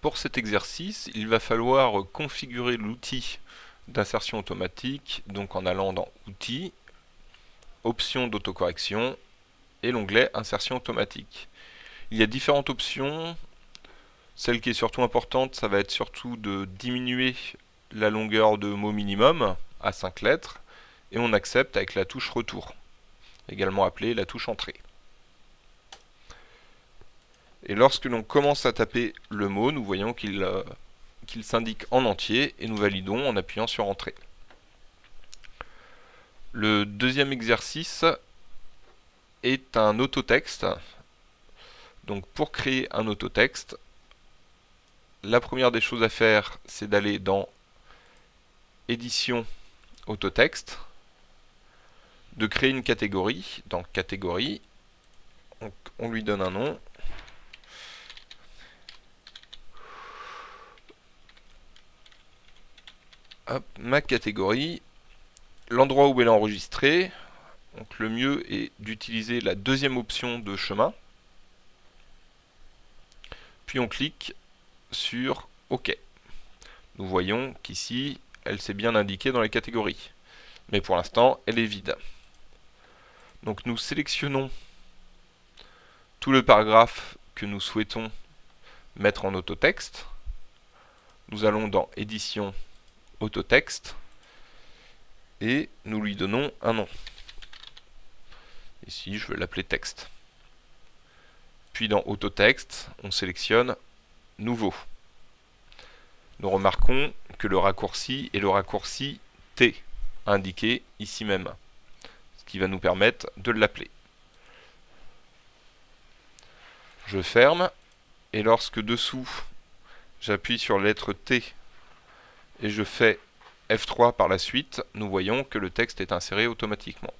Pour cet exercice, il va falloir configurer l'outil d'insertion automatique, donc en allant dans Outils, Options d'autocorrection et l'onglet Insertion automatique. Il y a différentes options. Celle qui est surtout importante, ça va être surtout de diminuer la longueur de mot minimum à 5 lettres et on accepte avec la touche Retour, également appelée la touche Entrée. Et lorsque l'on commence à taper le mot, nous voyons euh, qu'il s'indique en entier et nous validons en appuyant sur Entrée. Le deuxième exercice est un autotexte. Donc pour créer un autotexte, la première des choses à faire, c'est d'aller dans Édition autotexte, de créer une catégorie. Dans Catégorie, on lui donne un nom. Ma catégorie, l'endroit où elle est enregistrée. Donc le mieux est d'utiliser la deuxième option de chemin. Puis on clique sur OK. Nous voyons qu'ici, elle s'est bien indiquée dans les catégories. Mais pour l'instant, elle est vide. Donc nous sélectionnons tout le paragraphe que nous souhaitons mettre en autotexte. Nous allons dans Édition autotexte et nous lui donnons un nom. Ici, je vais l'appeler texte. Puis dans autotexte, on sélectionne nouveau. Nous remarquons que le raccourci est le raccourci T, indiqué ici même, ce qui va nous permettre de l'appeler. Je ferme, et lorsque dessous, j'appuie sur la lettre T et je fais F3 par la suite, nous voyons que le texte est inséré automatiquement.